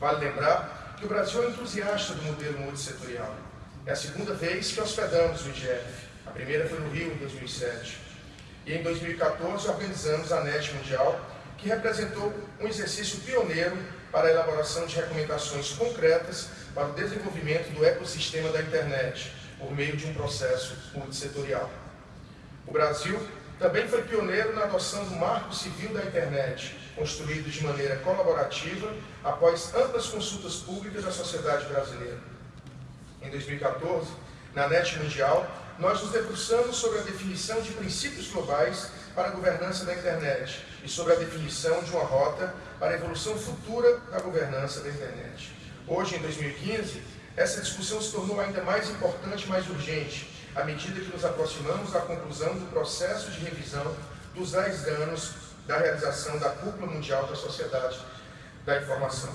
Vale lembrar que o Brasil é entusiasta do modelo multissetorial. É a segunda vez que hospedamos o IGF. A primeira foi no Rio, em 2007. E em 2014 organizamos a NET Mundial, que representou um exercício pioneiro para a elaboração de recomendações concretas para o desenvolvimento do ecossistema da internet, por meio de um processo multissetorial. O Brasil também foi pioneiro na adoção do Marco Civil da Internet, construído de maneira colaborativa após amplas consultas públicas da sociedade brasileira. Em 2014, na NET Mundial, nós nos debruçamos sobre a definição de princípios globais para a governança da internet e sobre a definição de uma rota para a evolução futura da governança da internet. Hoje, em 2015, essa discussão se tornou ainda mais importante e mais urgente, à medida que nos aproximamos da conclusão do processo de revisão dos 10 anos da realização da Cúpula Mundial da Sociedade da Informação.